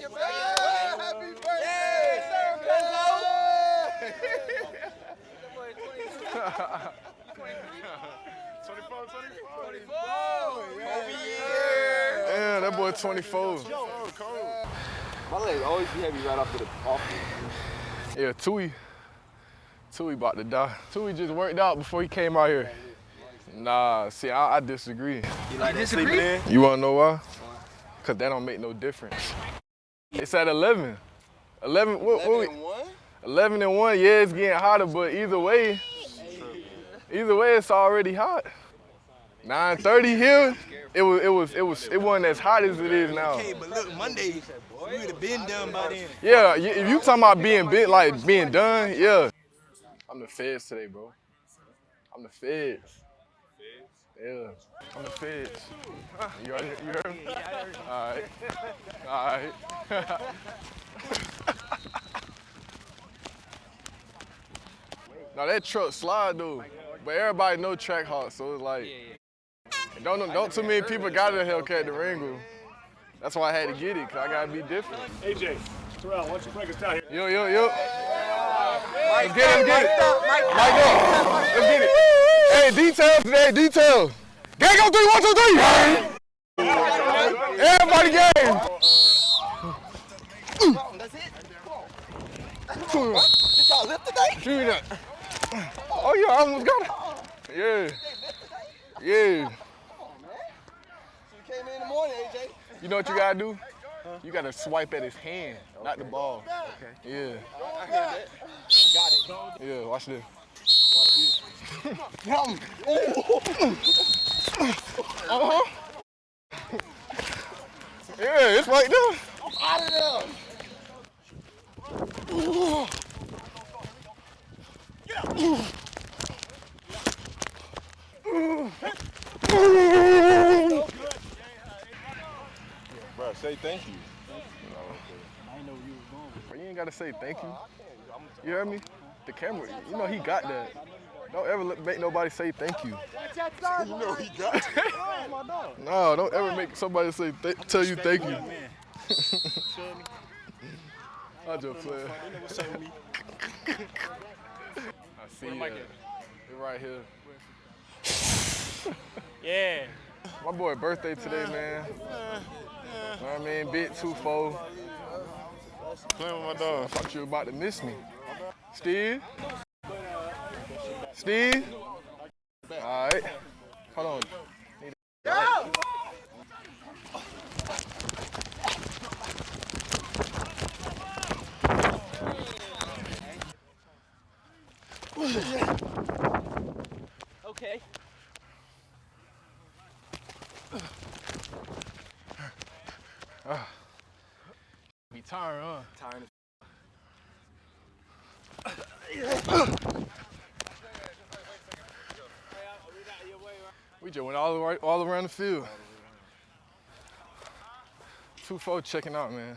your birthday. Happy birthday. Yeah, that boy 24. My legs always be heavy right off the off. Yeah, Tui. Tui about to die. Tui just worked out before he came out here. Nah, see, I, I disagree. You like that sleeping in? You wanna know why? Cause that don't make no difference. It's at 11. 11, what, what we, 11 and one, yeah, it's getting hotter, but either way, either way, it's already hot. 9:30 here, it was, it was, it was, it wasn't as hot as it is now. Hey, but look, Monday, we would have been done by then. Yeah, if you talking about being bit, like being done, yeah. I'm the feds today, bro. I'm the feds. Yeah, I'm the feds. You heard, you heard me? All right, all right. now that truck slide though, but everybody know Trackhawk, so it's like, don't don't too many people got a Hellcat Durango. That's why I had to get it, cause I gotta be different. AJ, Terrell, why don't you break us down here? Yo, yo, yo. Let's get it, let's get it. Mike up. Let's get it. Hey, details today, details. Gang on three, one, two, three. Everybody game. That's it. Did y'all lift today? that. Oh, yeah, I almost got it. Yeah. Yeah. You came in in the morning, AJ. You know what you gotta do? You gotta swipe at his hand, not the ball. Okay. Yeah. I heard that. Got it. Yeah, watch this. Uh-huh. Yeah, it's right there. I'm Out of there. Bro, say thank you. Bro, you ain't gotta say thank you. You hear me? The camera, you know he got that. Don't ever let, make nobody say thank you. You know he got it. No, don't ever make somebody say th- tell you thank you. I just play. I see you. You're right here. Yeah. My boy birthday today, man. You know what I mean? Bit two four. Playing with my dog. I thought you were about to miss me. Steve? Steve? All right. Hold on. Go! Okay. Be tired, huh? Tired We just went all, way, all around the field. Two four checking out, man.